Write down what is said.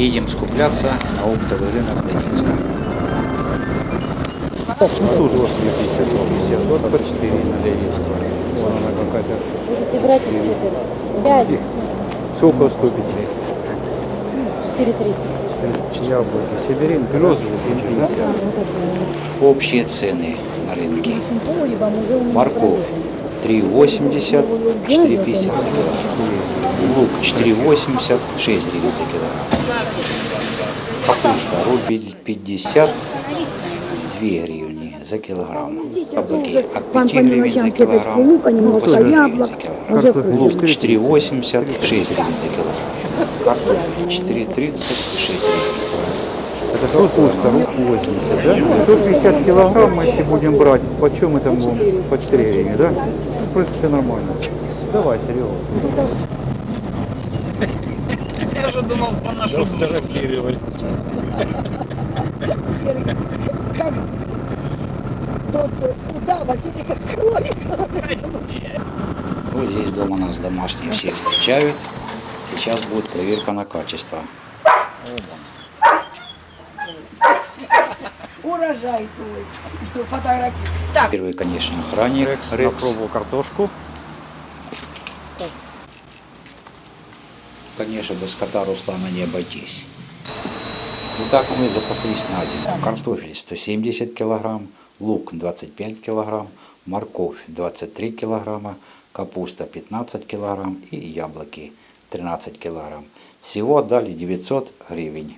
Едем скупляться на оптовый рынок Донецка. Тут вот 250, вот по 4 надо есть. Вон она какая-то. Будете брать их теперь? Пять, Сколько уступите? 4,30. Яблоки. Сибирин, березовый 750. Общие цены на рынке. Морковь. Морковь 3,80, 4,50 за килограмм. Лук 4,80, 6 гривен за килограмм. Капуста рубль 50, 2 гривни за килограмм. Яблоки от 5 гривен за килограмм, лука, немного 8 гривен за килограмм. Лук 4,80, 6 гривен за килограмм. Картофель 4,30, 6 гривен. Это капуста, рук 80, да? 150 килограмм, мы если будем брать, почем это будем? По 4 гривны, да? В принципе, нормально. Давай, Серега. Я же думал, поношу фотографировать. Как тот удава, смотри, как кролик. Вот здесь дома нас домашние все встречают. Сейчас будет проверка на качество. Урожай свой. Фотографии. Первый, конечно, охранник Рекс. Попробовал картошку. Конечно, без кота Руслана не обойтись. Итак, мы запаслись на зиму. Картофель 170 килограмм, лук 25 килограмм, морковь 23 килограмма, капуста 15 килограмм и яблоки 13 килограмм. Всего отдали 900 гривен.